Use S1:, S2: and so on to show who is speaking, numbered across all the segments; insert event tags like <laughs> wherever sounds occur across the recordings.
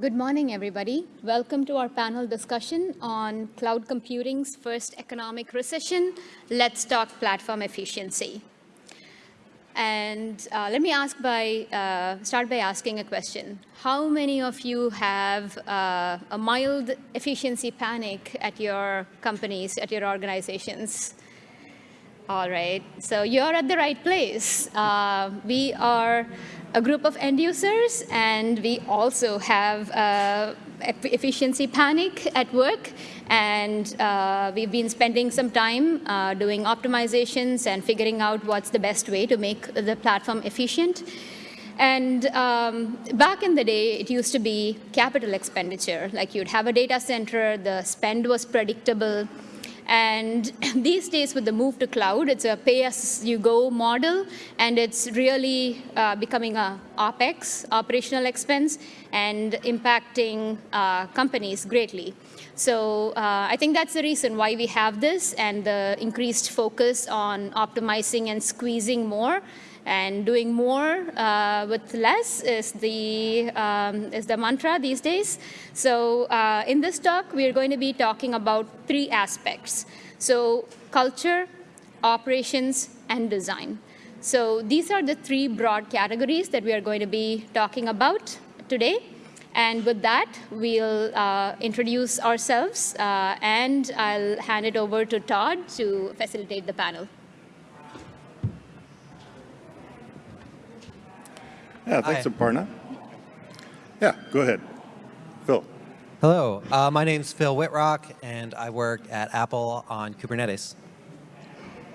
S1: Good morning, everybody. Welcome to our panel discussion on cloud computing's first economic recession. Let's talk platform efficiency. And uh, let me ask by, uh, start by asking a question. How many of you have uh, a mild efficiency panic at your companies, at your organizations? All right, so you're at the right place. Uh, we are a group of end users, and we also have uh, efficiency panic at work. And uh, we've been spending some time uh, doing optimizations and figuring out what's the best way to make the platform efficient. And um, back in the day, it used to be capital expenditure. Like you'd have a data center, the spend was predictable, and <laughs> these days with the move to cloud, it's a pay-as-you-go model, and it's really uh, becoming a OpEx, operational expense, and impacting uh, companies greatly. So uh, I think that's the reason why we have this and the increased focus on optimizing and squeezing more and doing more uh, with less is the, um, is the mantra these days. So uh, in this talk, we are going to be talking about three aspects. So culture, operations, and design. So these are the three broad categories that we are going to be talking about today. And with that, we'll uh, introduce ourselves, uh, and I'll hand it over to Todd to facilitate the panel.
S2: Yeah, thanks, Hi. Aparna. Yeah, go ahead. Phil.
S3: Hello, uh, my name's Phil Wittrock, and I work at Apple on Kubernetes.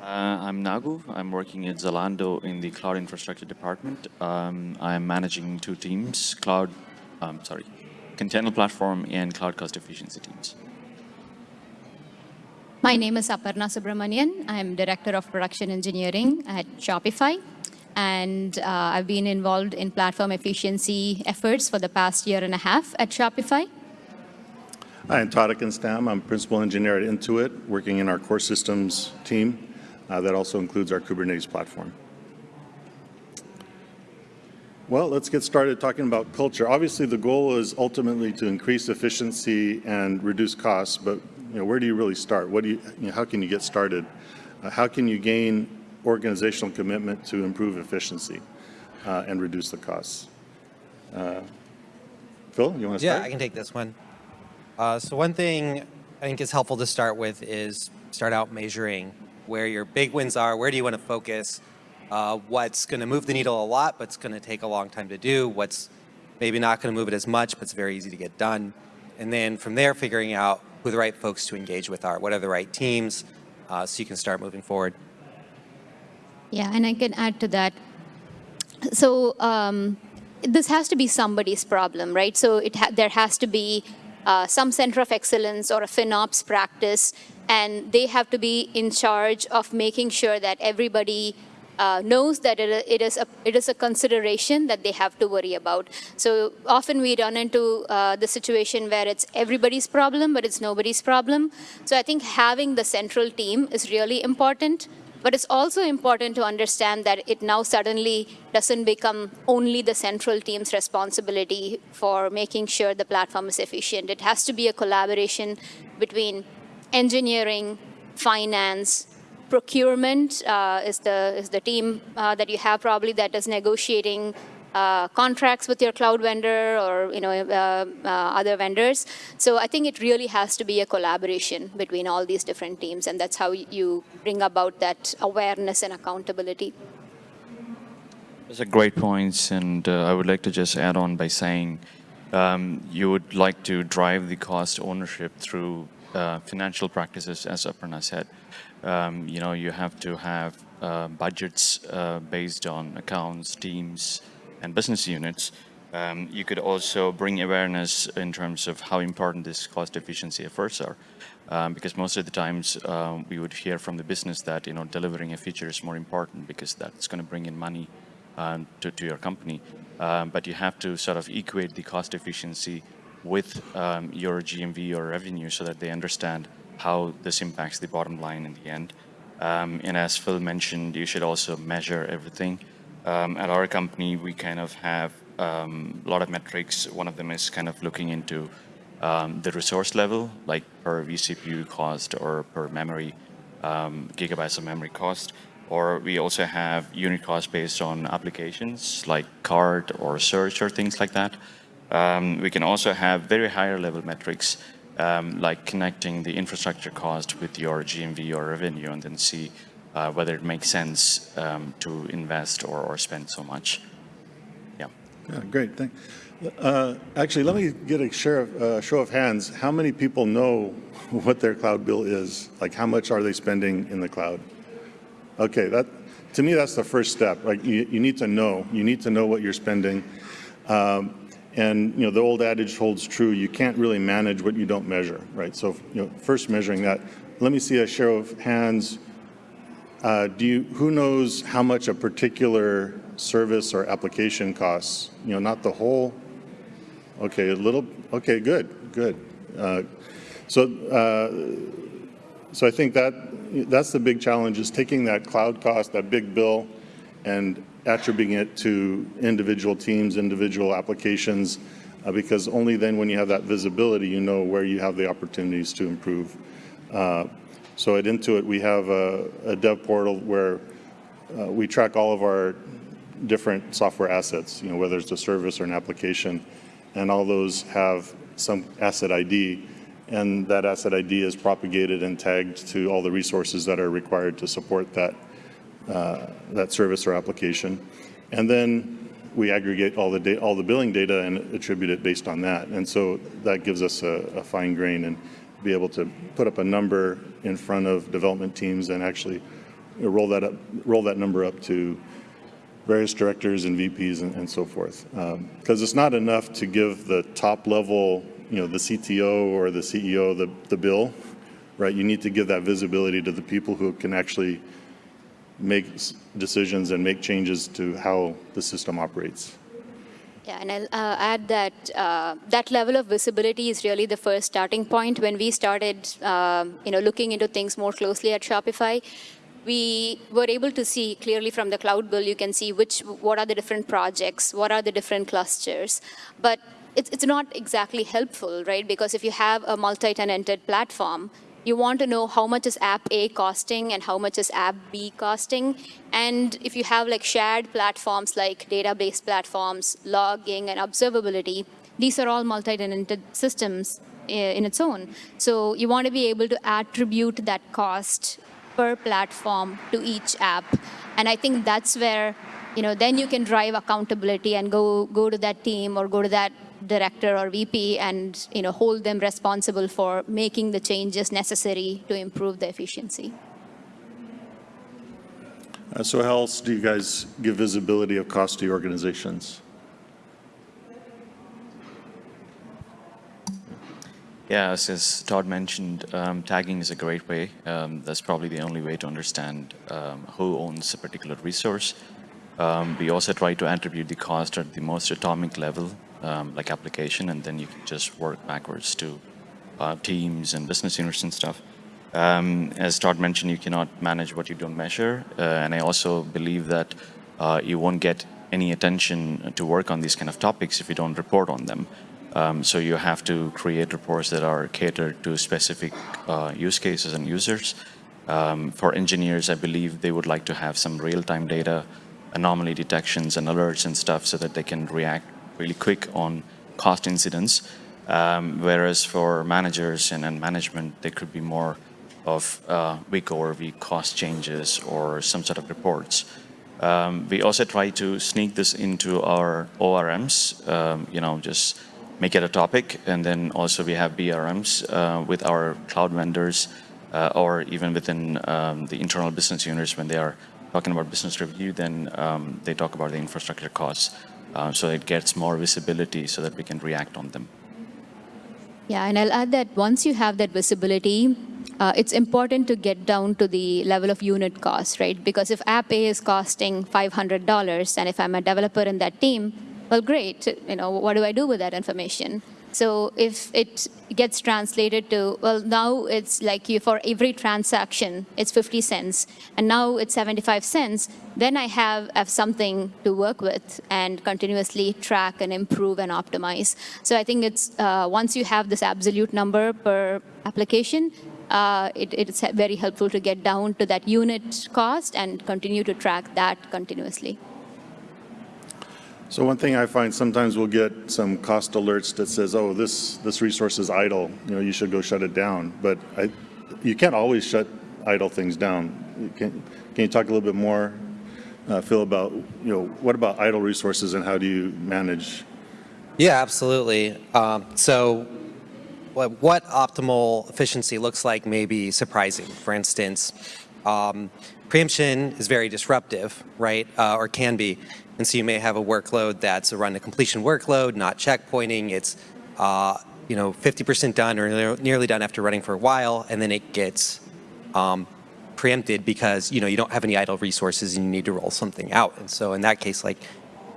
S4: Uh, I'm Nagu. I'm working at Zalando in the cloud infrastructure department. Um, I'm managing two teams, cloud, um, sorry, container platform and cloud cost efficiency teams.
S1: My name is Aparna Subramanian. I'm Director of Production Engineering at Shopify and uh, I've been involved in platform efficiency efforts for the past year and a half at Shopify.
S2: Hi, I'm Todd Ekenstam. I'm principal engineer at Intuit, working in our core systems team. Uh, that also includes our Kubernetes platform. Well, let's get started talking about culture. Obviously, the goal is ultimately to increase efficiency and reduce costs, but you know, where do you really start? What do you, you know, how can you get started? Uh, how can you gain organizational commitment to improve efficiency uh, and reduce the costs. Uh, Phil, you want to
S3: start? Yeah, I can take this one. Uh, so one thing I think is helpful to start with is start out measuring where your big wins are, where do you want to focus, uh, what's going to move the needle a lot, but it's going to take a long time to do, what's maybe not going to move it as much, but it's very easy to get done. And then from there, figuring out who the right folks to engage with are, what are the right teams, uh, so you can start moving forward.
S1: Yeah, and I can add to that. So um, this has to be somebody's problem, right? So it ha there has to be uh, some center of excellence or a FinOps practice, and they have to be in charge of making sure that everybody uh, knows that it, is a, it is a consideration that they have to worry about. So often we run into uh, the situation where it's everybody's problem, but it's nobody's problem. So I think having the central team is really important. But it's also important to understand that it now suddenly doesn't become only the central team's responsibility for making sure the platform is efficient. It has to be a collaboration between engineering, finance, procurement uh, is the is the team uh, that you have probably that is negotiating uh, contracts with your cloud vendor or you know uh, uh, other vendors. So I think it really has to be a collaboration between all these different teams, and that's how you bring about that awareness and accountability.
S4: Those are great points, and uh, I would like to just add on by saying um, you would like to drive the cost ownership through uh, financial practices, as Aparna said. Um, you know, you have to have budgets based on accounts, teams, and business units, um, you could also bring awareness in terms of how important these cost efficiency efforts are. Um, because most of the times um, we would hear from the business that you know delivering a feature is more important because that's going to bring in money um, to, to, your company. Um, but you have to sort of equate the cost efficiency with um, your GMV or revenue so that they understand how this impacts the bottom line in the end. and as Phil mentioned, you should also measure everything um, at our company, we kind of have um, a lot of metrics. One of them is kind of looking into um, the resource level, like per vCPU cost or per memory, um, gigabytes of memory cost. Or we also have unit cost based on applications like card or search or things like that. Um, we can also have very higher level metrics um, like connecting the infrastructure cost with your GMV or revenue and then see uh, whether it makes sense um, to invest or, or spend so much. Yeah.
S2: Yeah, great, thank. Uh, Actually, let me get a share of, uh, show of hands. How many people know <laughs> what their cloud bill is? Like, how much are they spending in the cloud? Okay, that, to me, that's the first step. Like, you, you need to know. You need to know what you're spending. Um, and, you know, the old adage holds true. You can't really manage what you don't measure, right? So, you know, first measuring that. Let me see a show of hands. Uh, do you, who knows how much a particular service or application costs? You know, not the whole. Okay, a little. Okay, good, good. Uh, so, uh, so I think that that's the big challenge is taking that cloud cost, that big bill, and attributing it to individual teams, individual applications, uh, because only then when you have that visibility, you know where you have the opportunities to improve. So at Intuit, we have a, a dev portal where uh, we track all of our different software assets, you know, whether it's a service or an application, and all those have some asset ID, and that asset ID is propagated and tagged to all the resources that are required to support that, uh, that service or application. And then we aggregate all the, all the billing data and attribute it based on that. And so that gives us a, a fine grain and be able to put up a number in front of development teams and actually roll that up, roll that number up to various directors and VPs and, and so forth. Um, because it's not enough to give the top level, you know, the CTO or the CEO the, the bill, right? You need to give that visibility to the people who can actually make decisions and make changes to how the system operates.
S1: Yeah, and I'll uh, add that uh, that level of visibility is really the first starting point. When we started, um, you know, looking into things more closely at Shopify, we were able to see clearly from the cloud bill. You can see which, what are the different projects, what are the different clusters, but it's, it's not exactly helpful, right? Because if you have a multi-tenanted platform, you want to know how much is app A costing and how much is app B costing. And if you have like shared platforms like database platforms, logging and observability, these are all multi-tenanted systems eh, in its own. So you want to be able to attribute that cost per platform to each app. And I think that's where, you know, then you can drive accountability and go go to that team or go to that director or VP and you know hold them responsible for making the changes necessary to improve the efficiency.
S2: Uh, So how else do you guys give visibility of cost to your organizations?
S4: Yeah, as, as Todd mentioned, um, tagging is a great way. Um, that's probably the only way to understand um, who owns a particular resource. Um, we also try to attribute the cost at the most atomic level, um, like application, and then you can just work backwards to uh, teams and business units and stuff. Um, as Todd mentioned, you cannot manage what you don't measure, uh, and I also believe that uh, you won't get any attention to work on these kind of topics if you don't report on them. Um, so you have to create reports that are catered to specific uh, use cases and users. Um, for engineers, I believe they would like to have some real-time data, anomaly detections and alerts and stuff so that they can react really quick on cost incidents. Um, whereas for managers and, and management, there could be more of uh, week over week cost changes or some sort of reports. Um, we also try to sneak this into our ORMs, um, you know, just make it a topic. And then also we have BRMs uh, with our cloud vendors uh, or even within um, the internal business units when they are talking about business review, then um, they talk about the infrastructure costs. Uh, so it gets more visibility so that we can react on them.
S1: Yeah, and I'll add that once you have that visibility, uh, it's important to get down to the level of unit cost, right? Because if app A is costing $500, and if I'm a developer in that team, well, great. You know, what do I do with that information? So if it gets translated to, well, now it's like you, for every transaction, it's 50 cents, and now it's 75 cents, then I have, have something to work with and continuously track and improve and optimize. So I think it's, uh, once you have this absolute number per application, uh, it, it's very helpful to get down to that unit cost and continue to track that continuously.
S2: So one thing I find sometimes we'll get some cost alerts that says, oh, this, this resource is idle, you know, you should go shut it down. But I, you can't always shut idle things down. Can, can you talk a little bit more, uh, Phil, about, you know, what about idle resources and how do you manage?
S3: Yeah, absolutely. Um, so what, what optimal efficiency looks like may be surprising. For instance, um, preemption is very disruptive, right, uh, or can be. And so you may have a workload that's a run to completion workload, not checkpointing. It's uh, you know 50% done or nearly done after running for a while, and then it gets um, preempted because you know you don't have any idle resources and you need to roll something out. And so in that case, like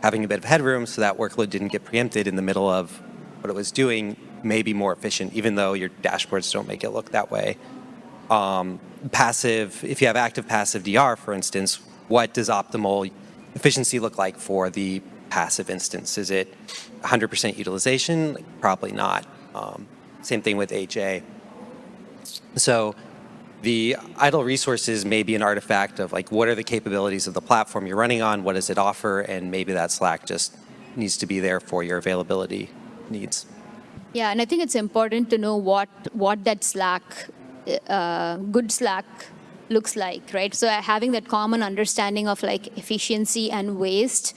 S3: having a bit of headroom so that workload didn't get preempted in the middle of what it was doing may be more efficient, even though your dashboards don't make it look that way. Um, passive, if you have active passive DR, for instance, what does optimal efficiency look like for the passive instance? Is it 100% utilization? Probably not. Um, same thing with HA. So the idle resources may be an artifact of like what are the capabilities of the platform you're running on, what does it offer, and maybe that Slack just needs to be there for your availability needs.
S1: Yeah, and I think it's important to know what what that Slack, uh, good Slack looks like, right? So having that common understanding of like efficiency and waste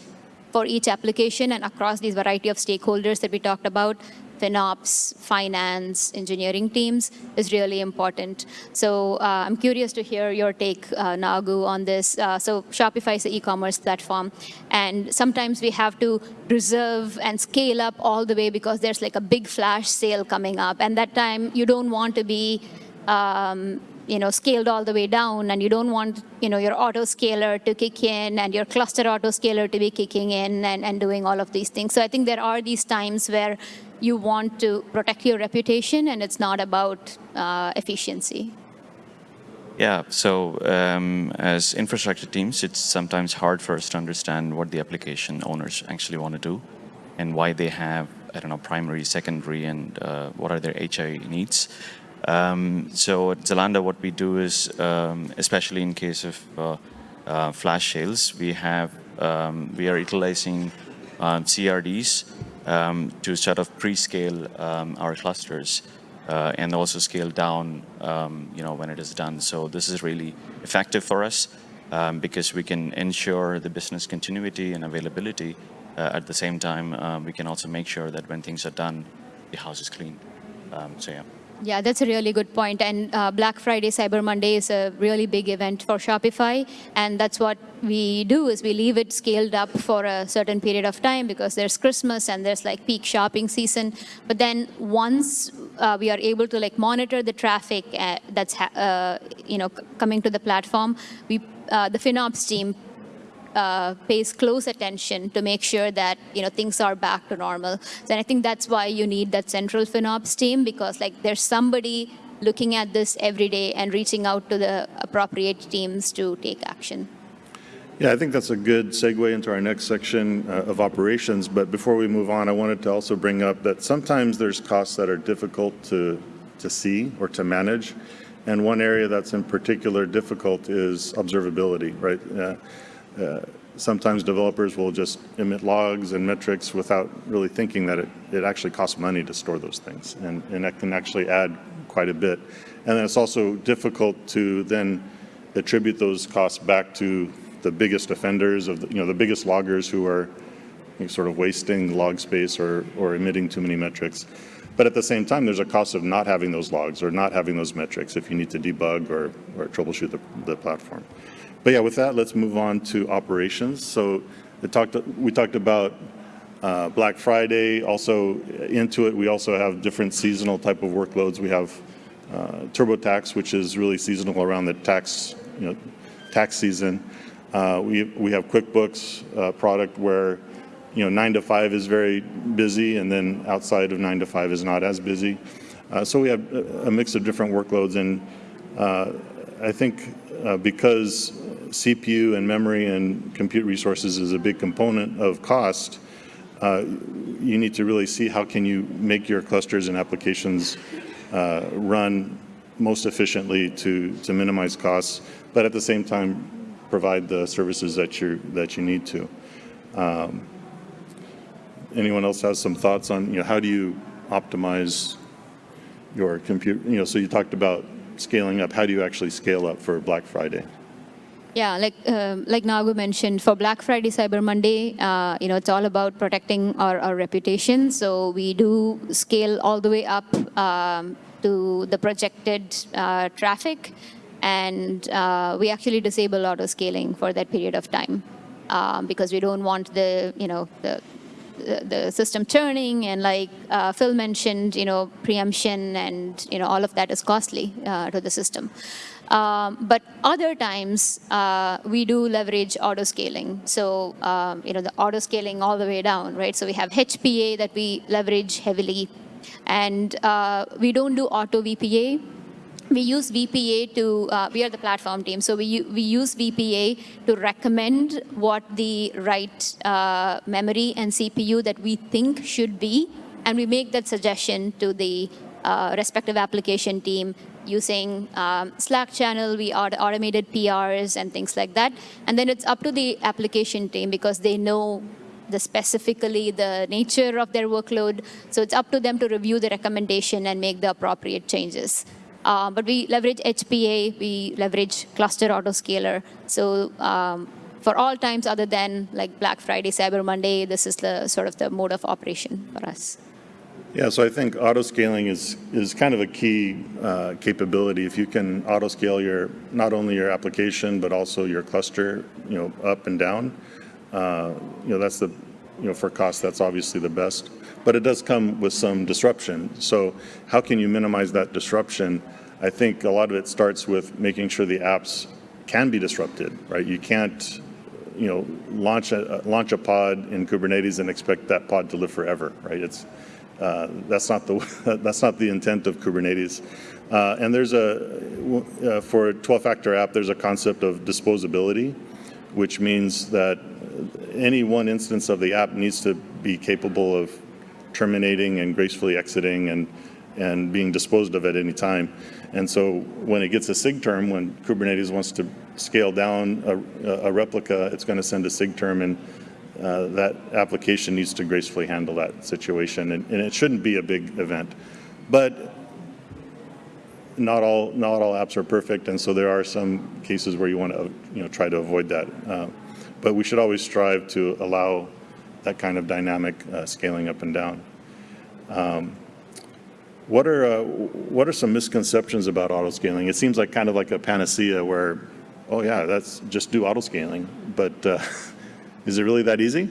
S1: for each application and across these variety of stakeholders that we talked about, FinOps, finance, engineering teams is really important. So uh, I'm curious to hear your take, uh, Nagu, on this. Uh, so Shopify is the e-commerce platform, and sometimes we have to reserve and scale up all the way because there's like a big flash sale coming up, and that time you don't want to be um, you know, scaled all the way down and you don't want, you know, your auto scaler to kick in and your cluster auto scaler to be kicking in and, and doing all of these things. So I think there are these times where you want to protect your reputation and it's not about uh, efficiency.
S4: Yeah, so um, as infrastructure teams, it's sometimes hard for us to understand what the application owners actually want to do and why they have, I don't know, primary, secondary, and uh, what are their HI needs. Um, so at Zalando, what we do is, um, especially in case of uh, uh, flash sales, we have um, we are utilizing um, CRDs um, to sort of pre-scale um, our clusters uh, and also scale down, you know, when it is done. So this is really effective for us because we can ensure the business continuity and availability. Uh, at the same time, uh, we can also make sure that when things are done, the house is clean. so yeah.
S1: Yeah, that's a really good point. And uh, Black Friday, Cyber Monday is a really big event for Shopify. And that's what we do is we leave it scaled up for a certain period of time because there's Christmas and there's like peak shopping season. But then once uh, we are able to like monitor the traffic uh, that's, uh, you know, coming to the platform, we, uh, the FinOps team uh, pays close attention to make sure that you know things are back to normal. So I think that's why you need that central FinOps team because like there's somebody looking at this every day and reaching out to the appropriate teams to take action.
S2: Yeah, I think that's a good segue into our next section uh, of operations. But before we move on, I wanted to also bring up that sometimes there's costs that are difficult to, to see or to manage. And one area that's in particular difficult is observability, right? Uh, uh, sometimes developers will just emit logs and metrics without really thinking that it, it actually costs money to store those things. And, and that can actually add quite a bit. And then it's also difficult to then attribute those costs back to the biggest offenders of the, you know, the biggest loggers who are you know, sort of wasting log space or, or emitting too many metrics. But at the same time, there's a cost of not having those logs or not having those metrics if you need to debug or, or troubleshoot the, the platform. But yeah, with that, let's move on to operations. So talked, we talked about uh, Black Friday. Also Intuit, we also have different seasonal type of workloads. We have uh, TurboTax, which is really seasonal around the tax, you know, tax season. Uh, we, we have QuickBooks uh, product where you know, nine to five is very busy, and then outside of nine to five is not as busy. Uh, so we have a, mix of different workloads, and uh, I think because CPU and memory and compute resources is a big component of cost, uh, you need to really see how can you make your clusters and applications uh, run most efficiently to, to minimize costs, but at the same time provide the services that you that you need to. Um, anyone else has some thoughts on you know how do you optimize your compute? You know, so you talked about scaling up. How do you actually scale up for Black Friday?
S1: Yeah, like um, like Nagu mentioned, for Black Friday, Cyber Monday, uh, you know, it's all about protecting our, our reputation. So we do scale all the way up um, to the projected uh, traffic, and uh, we actually disable auto scaling for that period of time um, because we don't want the you know the the, system turning and like uh, Phil mentioned, you know, preemption and you know all of that is costly uh, to the system. Um, but other times uh, we do leverage auto scaling. So um, you know the auto scaling all the way down, right? So we have HPA that we leverage heavily, and uh, we don't do auto VPA we use VPA to, uh, we are the platform team, so we, we use VPA to recommend what the right uh, memory and CPU that we think should be, and we make that suggestion to the uh, respective application team using um, Slack channel, we automated PRs and things like that. And then it's up to the application team because they know the specifically the nature of their workload. So it's up to them to review the recommendation and make the appropriate changes. Uh, but we leverage HPA, we leverage cluster autoscaler. So um, for all times other than like Black Friday, Cyber Monday, this is the sort of the mode of operation for us.
S2: Yeah, so I think auto scaling is is kind of a key uh, capability. If you can auto scale your not only your application but also your cluster, you know, up and down, uh, you know, that's the you know for cost that's obviously the best. But it does come with some disruption. So how can you minimize that disruption? I think a lot of it starts with making sure the apps can be disrupted, right? You can't you know launch a launch a pod in Kubernetes and expect that pod to live forever, right? It's uh, that's not the <laughs> that's not the intent of Kubernetes. Uh, and there's a uh, for a 12-factor app, there's a concept of disposability, which means that any one instance of the app needs to be capable of terminating and gracefully exiting and and being disposed of at any time. And so when it gets a SIGTERM, when Kubernetes wants to scale down a, a replica, it's going to send a SIGTERM and uh, that application needs to gracefully handle that situation, and, and, it shouldn't be a big event. But not all not all apps are perfect, and so there are some cases where you want to you know try to avoid that. Uh, but we should always strive to allow that kind of dynamic uh, scaling up and down. Um, what are uh, what are some misconceptions about autoscaling? It seems like kind of like a panacea where, oh yeah, that's just do autoscaling, but uh, <laughs> Is it really that easy?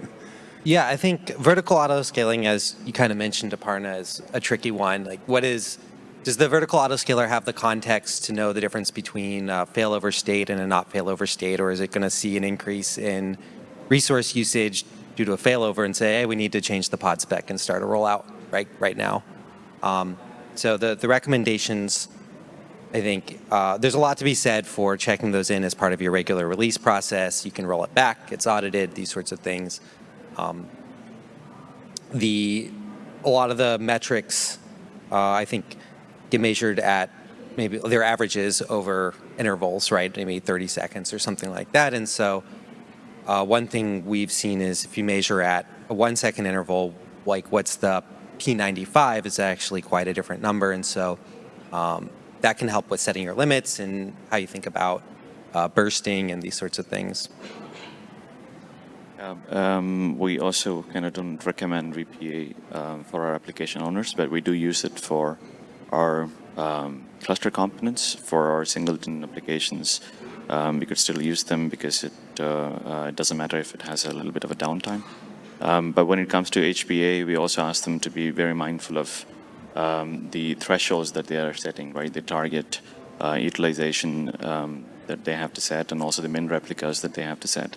S2: <laughs>
S3: yeah, I think vertical auto scaling, as you kind of mentioned, Aparna, is a tricky one. Like, what is does the vertical autoscaler have the context to know the difference between a failover state and a not failover state, or is it going to see an increase in resource usage due to a failover and say, hey, we need to change the pod spec and start a rollout right right now? Um, so the the recommendations I think uh, there's a lot to be said for checking those in as part of your regular release process. You can roll it back, it's audited, these sorts of things. Um, the a lot of the metrics, uh, I think, get measured at maybe their averages over intervals, right? Maybe 30 seconds or something like that. And so, uh, one thing we've seen is if you measure at a one second interval, like what's the P95 is actually quite a different number. And so, um, that can help with setting your limits and how you think about uh, bursting and these sorts of things.
S4: Um, we also kind of don't recommend VPA um, for our application owners, but we do use it for our um, cluster components for our singleton applications. Um, we could still use them because it, uh, uh, it doesn't matter if it has a little bit of a downtime. Um, but when it comes to HPA, we also ask them to be very mindful of um, the thresholds that they are setting, right? The target uh, utilization um, that they have to set and also the min replicas that they have to set.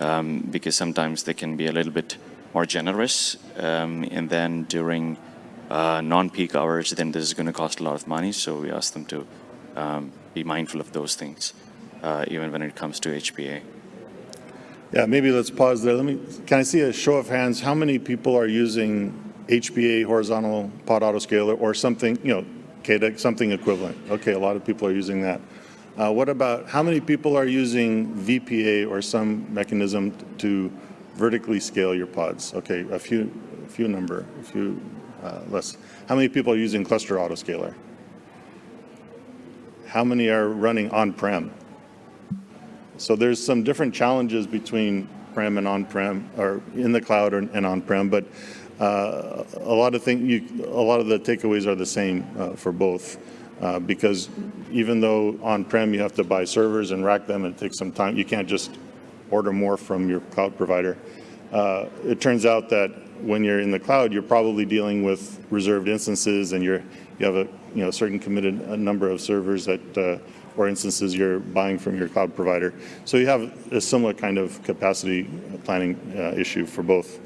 S4: um, because sometimes they can be a little bit more generous. Um, and then during uh, non-peak hours, then this is going to cost a lot of money. So we ask them to um, be mindful of those things, uh, even when it comes to HPA.
S2: Yeah, maybe let's pause there. Let me, can I see a show of hands? How many people are using HPA horizontal pod autoscaler or something, you know, KEDA, something equivalent? Okay, a lot of people are using that. Uh, what about, how many people are using VPA or some mechanism to vertically scale your pods? Okay, a few, a few number, a few uh, less. How many people are using cluster autoscaler? How many are running on-prem? So there's some different challenges between prem and on-prem, or in the cloud and on-prem, but uh, a lot of thing, you, a lot of the takeaways are the same uh, for both. Uh, because even though on-prem you have to buy servers and rack them and it takes some time, you can't just order more from your cloud provider. Uh, it turns out that when you're in the cloud, you're probably dealing with reserved instances and you're, you have a you know, certain committed a number of servers that, uh, or instances you're buying from your cloud provider. So you have a similar kind of capacity planning uh, issue for both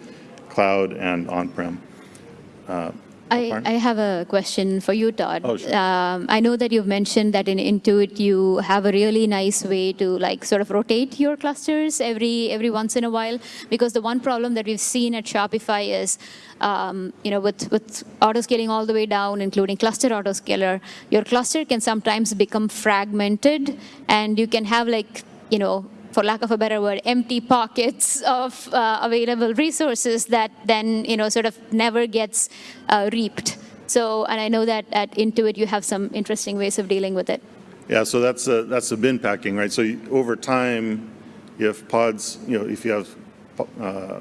S2: cloud and on-prem.
S1: I, I have a question for you, Todd.
S2: Oh, sure.
S1: Um, I know that you've mentioned that in Intuit you have a really nice way to like sort of rotate your clusters every every once in a while. Because the one problem that we've seen at Shopify is, um, you know, with with auto scaling all the way down, including cluster autoscaler, your cluster can sometimes become fragmented, and you can have like you know for lack of a better word, empty pockets of uh, available resources that then, you know, sort of never gets uh, reaped. So, and I know that at Intuit you have some interesting ways of dealing with it.
S2: Yeah, so that's a, that's the bin packing, right? So you, over time, if pods, you know, if you have uh,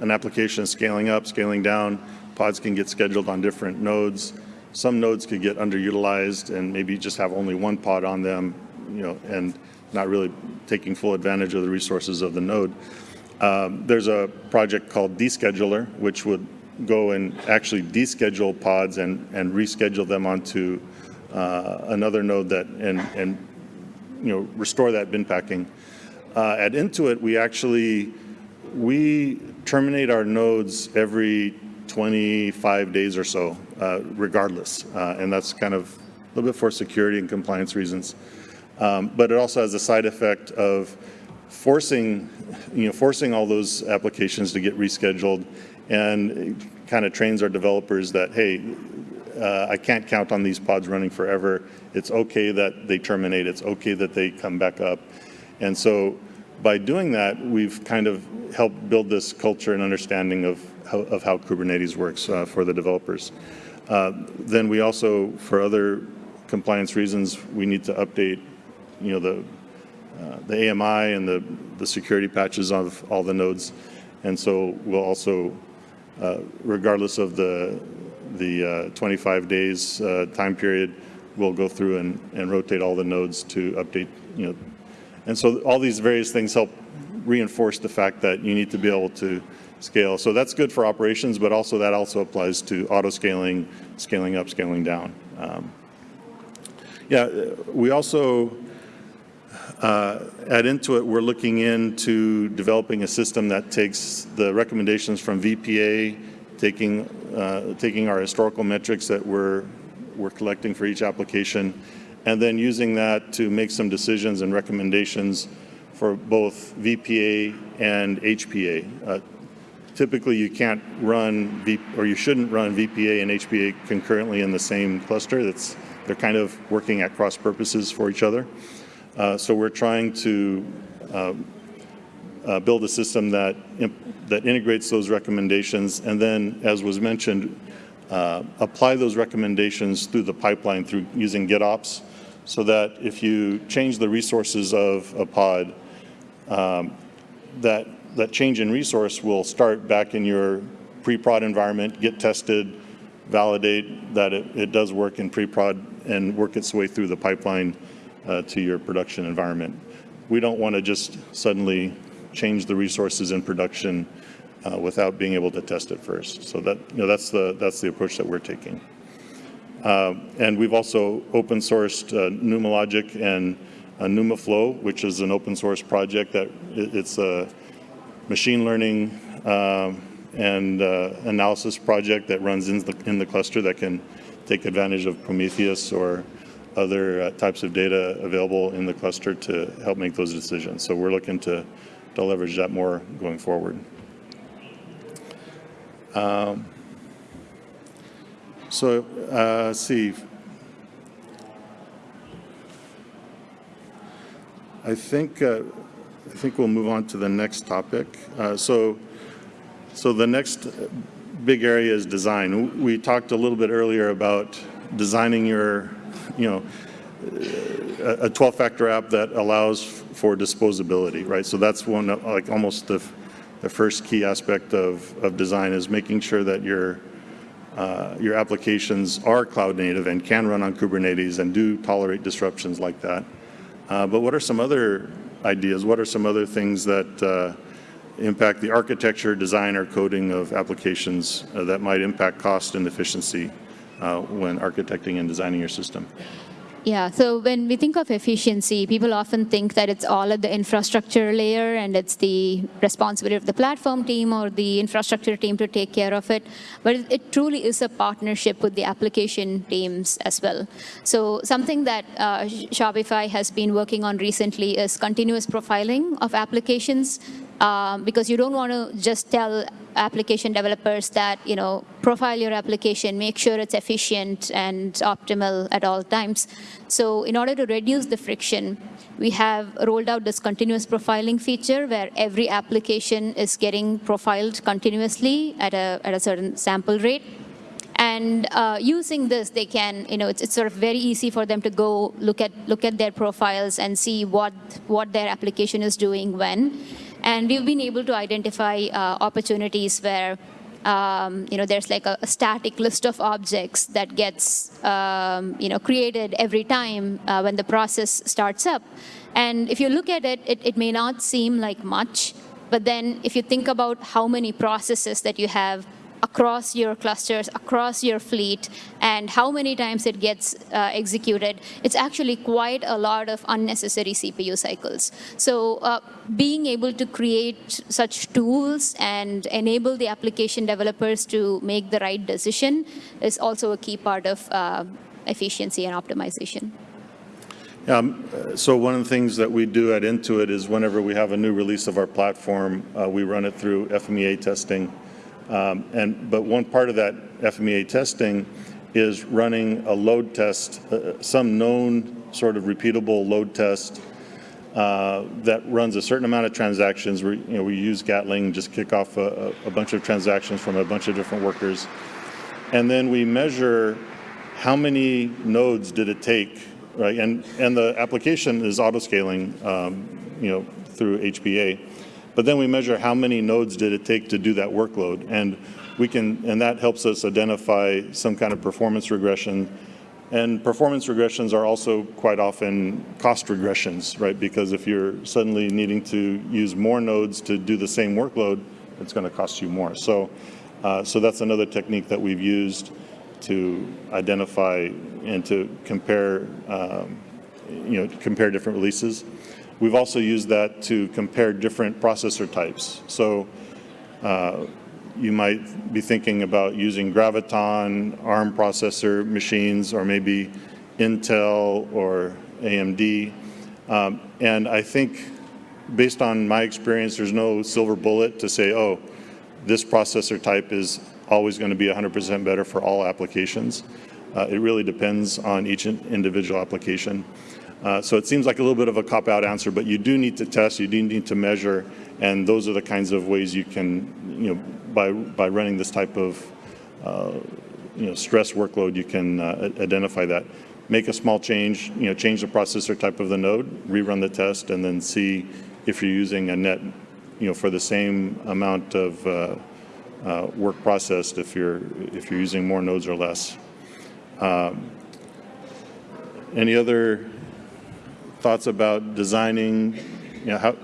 S2: an application scaling up, scaling down, pods can get scheduled on different nodes. Some nodes could get underutilized and maybe just have only one pod on them, you know, and not really taking full advantage of the resources of the node. Um, there's a project called Descheduler, which would go and actually deschedule pods and, and reschedule them onto uh, another node that, and, and, you know, restore that bin packing. Uh, at Intuit, we actually, we terminate our nodes every 25 days or so, uh, regardless. Uh, and that's kind of a little bit for security and compliance reasons. Um, but it also has the side effect of forcing, you know, forcing all those applications to get rescheduled and kind of trains our developers that, hey, uh, I can't count on these pods running forever. It's okay that they terminate. It's okay that they come back up. And so by doing that, we've kind of helped build this culture and understanding of how, of how Kubernetes works uh, for the developers. Uh, then we also, for other compliance reasons, we need to update, you know, the uh, the AMI and the the security patches of all the nodes, and so we'll also, uh, regardless of the the uh, 25 days uh, time period, we'll go through and, and rotate all the nodes to update, you know, and so all these various things help reinforce the fact that you need to be able to scale. So that's good for operations, but also that also applies to auto scaling, scaling up, scaling down. Um, yeah, we also, uh, at Intuit, we're looking into developing a system that takes the recommendations from VPA, taking, uh, taking our historical metrics that we're, we're collecting for each application, and then using that to make some decisions and recommendations for both VPA and HPA. Uh, typically, you can't run, v or you shouldn't run VPA and HPA concurrently in the same cluster. That's, they're kind of working at cross purposes for each other. Uh, so we're trying to um, uh, build a system that, that integrates those recommendations and then, as was mentioned, uh, apply those recommendations through the pipeline through using GitOps so that if you change the resources of a pod, um, that, that change in resource will start back in your pre-prod environment, get tested, validate that it, it does work in pre-prod and work its way through the pipeline uh, to your production environment. We don't want to just suddenly change the resources in production uh, without being able to test it first. So that, you know, that's the, that's the approach that we're taking. Uh, and we've also open sourced uh, NumaLogic and uh, NumaFlow, which is an open source project that it, it's a, machine learning um, and uh, analysis project that runs in the, in the cluster that can take advantage of Prometheus or other uh, types of data available in the cluster to help make those decisions. So we're looking to, to leverage that more going forward. Um, so, uh, see. I think, uh, I think we'll move on to the next topic. Uh, so, so the next big area is design. We talked a little bit earlier about designing your, you know, a 12-factor app that allows for disposability, right? So that's one, like almost the, the first key aspect of, of design is making sure that your, uh, your applications are cloud native and can run on Kubernetes and do tolerate disruptions like that. Uh, but what are some other ideas? What are some other things that uh, impact the architecture, design, or coding of applications uh, that might impact cost and efficiency uh, when architecting and designing your system?
S1: Yeah, so when we think of efficiency, people often think that it's all at the infrastructure layer and it's the responsibility of the platform team or the infrastructure team to take care of it. But it, truly is a partnership with the application teams as well. So something that uh, Shopify has been working on recently is continuous profiling of applications um, because you don't want to just tell application developers that, you know, profile your application, make sure it's efficient and optimal at all times. So in order to reduce the friction, we have rolled out this continuous profiling feature where every application is getting profiled continuously at a, at a certain sample rate. And uh, using this, they can, you know, it's, it's sort of very easy for them to go look at look at their profiles and see what what their application is doing when. And we've been able to identify uh, opportunities where um, you know, there's like a, a, static list of objects that gets, um, you know, created every time uh, when the process starts up. And if you look at it, it, it may not seem like much, but then if you think about how many processes that you have across your clusters, across your fleet, and how many times it gets uh, executed, it's actually quite a lot of unnecessary CPU cycles. So uh, being able to create such tools and enable the application developers to make the right decision is also a key part of uh, efficiency and optimization.
S2: Um, so one of the things that we do at Intuit is whenever we have a new release of our platform, uh, we run it through FMEA testing. Um, and, but one part of that FMEA testing is running a load test, uh, some known sort of repeatable load test uh, that runs a certain amount of transactions. We, you know, we use Gatling, just kick off a, a, bunch of transactions from a bunch of different workers. And then we measure how many nodes did it take, right? And, and the application is auto-scaling, um, you know, through HPA. But then we measure how many nodes did it take to do that workload. And we can, and that helps us identify some kind of performance regression. And performance regressions are also quite often cost regressions, right? Because if you're suddenly needing to use more nodes to do the same workload, it's going to cost you more. So, uh, so that's another technique that we've used to identify and to compare, um, you know, compare different releases. We've also used that to compare different processor types. So uh, you might be thinking about using Graviton, ARM processor machines, or maybe Intel or AMD. Um, and I think based on my experience, there's no silver bullet to say, oh, this processor type is always going to be 100% better for all applications. Uh, it really depends on each individual application. Uh, so it seems like a little bit of a cop-out answer, but you do need to test, you do need to measure, and those are the kinds of ways you can, you know, by, by running this type of, uh, you know, stress workload, you can uh, identify that. Make a small change, you know, change the processor type of the node, rerun the test, and then see if you're using a net, you know, for the same amount of uh, uh, work processed, if you're, if you're using more nodes or less. Um, any other thoughts about designing, you know, how,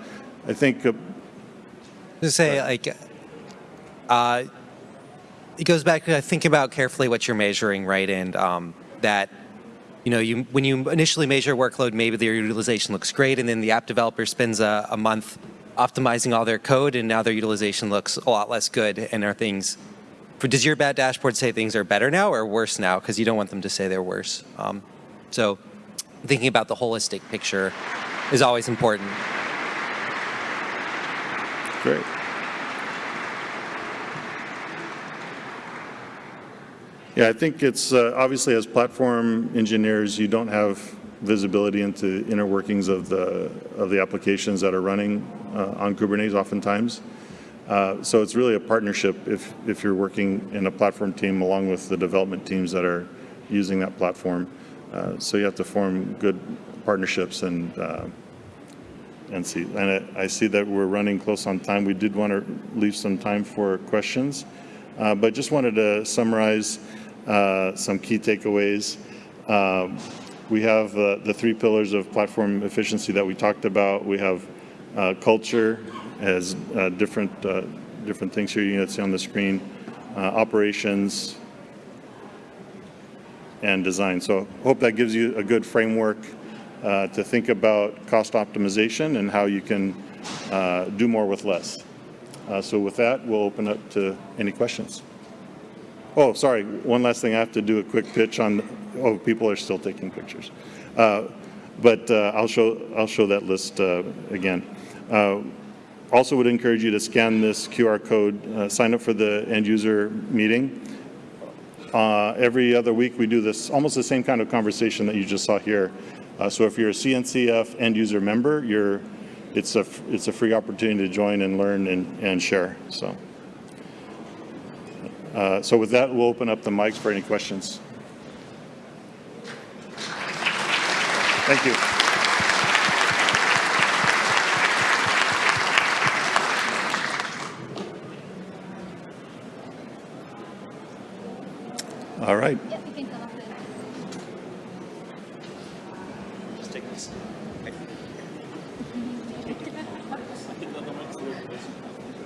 S2: I think. Uh,
S3: to say, like, uh, it goes back to think about carefully what you're measuring, right? And um, that, you know, you when you initially measure workload, maybe the utilization looks great, and then the app developer spends a, a month optimizing all their code, and now their utilization looks a lot less good. And are things, for does your bad dashboard say things are better now or worse now? Because you don't want them to say they're worse. Um, so thinking about the holistic picture is always important.
S2: Great. Yeah, I think it's uh, obviously as platform engineers, you don't have visibility into inner workings of the of the applications that are running uh, on Kubernetes oftentimes. Uh, so it's really a partnership if if you're working in a platform team along with the development teams that are using that platform. Uh, so you have to form good partnerships and uh, and see. And I, I, see that we're running close on time. We did want to leave some time for questions, uh, but just wanted to summarize uh, some key takeaways. Um, we have the three pillars of platform efficiency that we talked about. We have uh, culture as uh, different different things here you can see on the screen, operations, and design. So hope that gives you a good framework uh, to think about cost optimization and how you can uh, do more with less. Uh, so with that, we'll open up to any questions. Oh, sorry, one last thing, I have to do a quick pitch on, oh, people are still taking pictures. Uh, but uh, I'll, show, I'll show that list uh, again. also would encourage you to scan this QR code, sign up for the end user meeting. Uh, every other week we do this, almost the same kind of conversation that you just saw here. Uh, so if you're a CNCF end user member, you're, it's, a, it's a free opportunity to join and learn and, and share. So, uh, so with that, we'll open up the mics for any questions. Thank you. All right.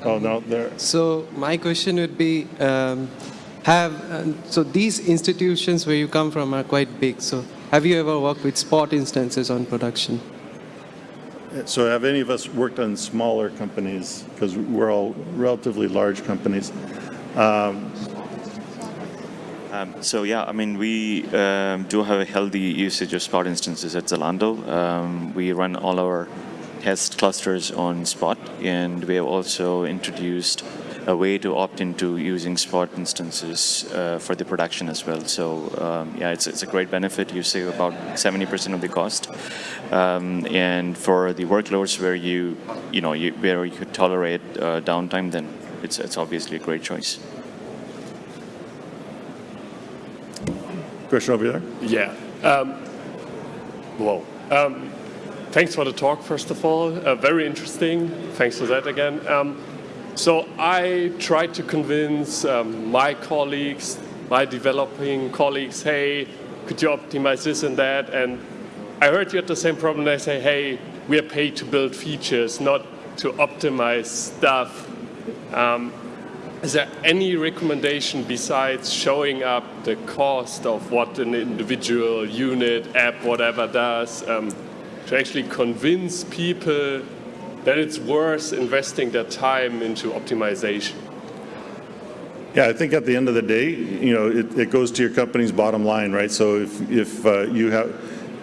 S2: Oh, no, there.
S5: So my question would be, um, have, uh, so these institutions where you come from are quite big. So have you ever worked with spot instances on production?
S2: So have any of us worked on smaller companies? Because we're all relatively large companies. Um,
S4: um, so yeah, I mean, we um, do have a healthy usage of Spot instances at Zalando. Um, we run all our test clusters on Spot, and we have also introduced a way to opt into using Spot instances uh, for the production as well. So um, yeah, it's, it's a great benefit. You save about 70% of the cost. Um, and for the workloads where you, you know, you, where you could tolerate uh, downtime, then it's, it's obviously a great choice.
S2: Question over there?
S6: Yeah. Um, well, um, thanks for the talk, first of all. Uh, very interesting. Thanks for that again. Um, so I tried to convince um, my colleagues, my developing colleagues, hey, could you optimize this and that? And I heard you had the same problem. They say, hey, we are paid to build features, not to optimize stuff. Um, is there any recommendation besides showing up the cost of what an individual unit, app, whatever does? Um, to actually convince people that it's worth investing their time into optimization?
S2: Yeah, I think at the end of the day, you know, it, it goes to your company's bottom line, right? So if, if uh, you have,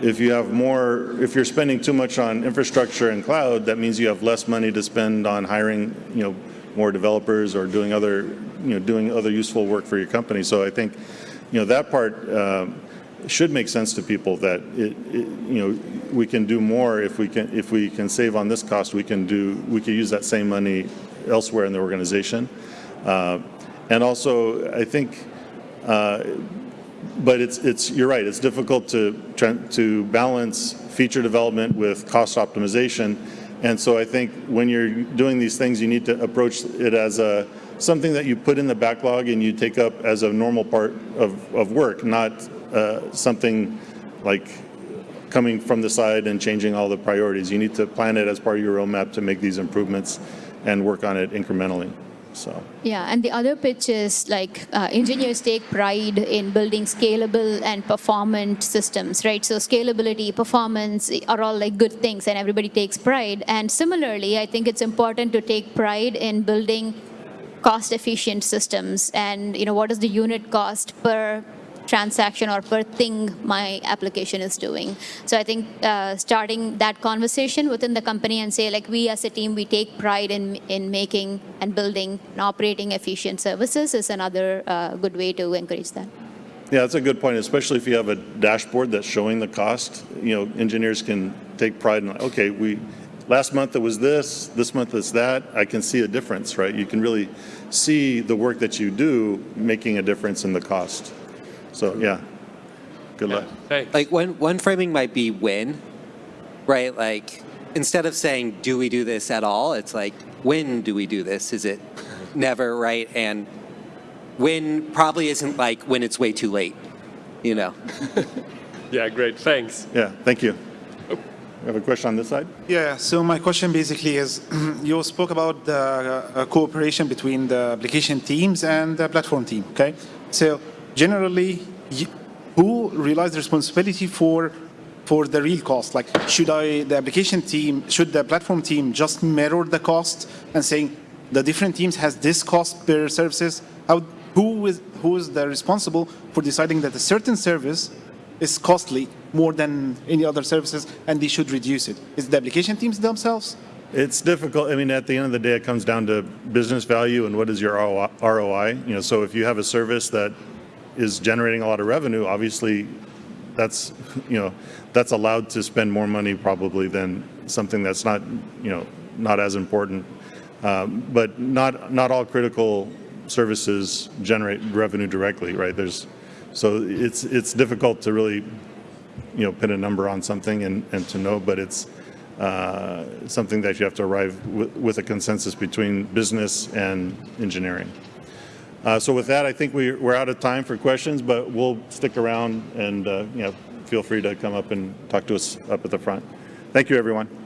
S2: if you have more, if you're spending too much on infrastructure and cloud, that means you have less money to spend on hiring, you know, more developers or doing other, you know, doing other useful work for your company. So I think, you know, that part, um, should make sense to people that it, it, you know we can do more if we can if we can save on this cost we can do we can use that same money elsewhere in the organization uh, and also I think uh, but it's it's you're right it's difficult to to balance feature development with cost optimization and so I think when you're doing these things you need to approach it as a something that you put in the backlog and you take up as a normal part of, of work not uh, something like coming from the side and changing all the priorities. You need to plan it as part of your roadmap to make these improvements and work on it incrementally. So,
S1: Yeah, and the other pitch is like uh, engineers take pride in building scalable and performant systems, right? So scalability, performance are all like good things, and everybody takes pride. And similarly, I think it's important to take pride in building cost-efficient systems. And you know, what is the unit cost per transaction or per thing my application is doing. So I think uh, starting that conversation within the company and say like we as a team we take pride in in making and building and operating efficient services is another uh, good way to encourage that.
S2: yeah, that's a good point, especially if you have a dashboard that's showing the cost. You know, engineers can take pride in, like, okay, we, last month it was this, this month it's that. I can see a difference, right? You can really see the work that you do making a difference in the cost. So, yeah, good luck.
S6: Thanks.
S3: Like one, one framing might be when, right? Like instead of saying, do we do this at all? It's like, when do we do this? Is it never, right? And when probably isn't like when it's way too late, you know? <laughs>
S6: Yeah, great. Thanks.
S2: Yeah, thank you. We have a question on this side?
S7: Yeah, so my question basically is, <clears throat> you spoke about the uh, cooperation between the application teams and the platform team, okay? So generally, who realize the responsibility for for the real cost? Like, should I, the application team, should the platform team just mirror the cost and saying the different teams has this cost per services? How, who is who is the responsible for deciding that a certain service is costly more than any other services and they should reduce it? Is the application teams themselves?
S2: It's difficult. I mean, at the end of the day, it comes down to business value and what is your ROI. You know, so if you have a service that is generating a lot of revenue, obviously, that's you know, that's allowed to spend more money probably than something that's not you know not as important. Um, but not not all critical services generate revenue directly, right? There's so it's it's difficult to really you know put a number on something and, and to know, but it's uh, something that you have to arrive with, with a consensus between business and engineering. Uh, so with that, I think we, we're out of time for questions, but we'll stick around and uh, you know feel free to come up and talk to us up at the front. Thank you, everyone.